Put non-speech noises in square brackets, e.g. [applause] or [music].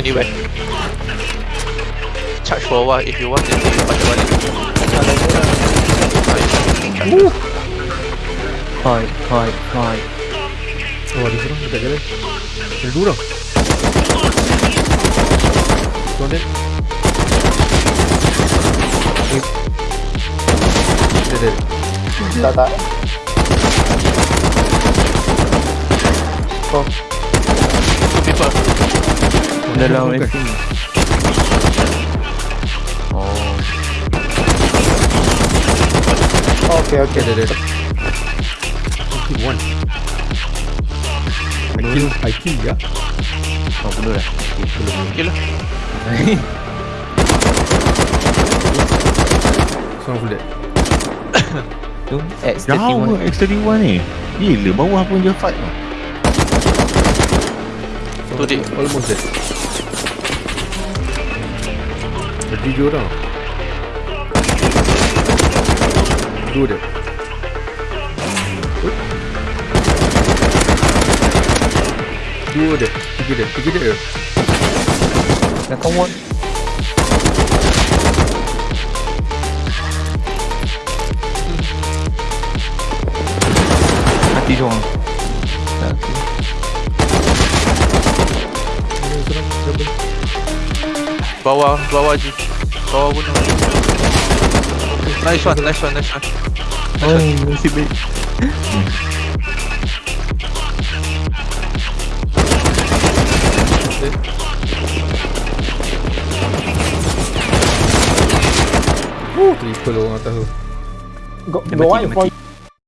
anywhere. Charge for a while if you want then you pakai balik. Fight, fight, fight. Oh ada seorang dekat jalan Ada dua orang Tuan Dan Dia dia Tak tak. Oh, Two people. Dalam. AC. Oh, okay okay. Dia dia dia kill one I kill I kill ya oh bunuh dah. Okay lah. [laughs] Seorang full dead [coughs] Tu Jauh X31. ke X31 ni Gila bawah pun je fight Tu dia. Almost dead Ada tiga orang Dua dia Dua dia Tiga dia Tiga dia Dah come on. Mati seorang. Dah, okay. Bawa, bawa G. Bawa gunung. Nice one, nice one, nice one. Nice one. Oh, masih baik. Triple orang tahu. Go, go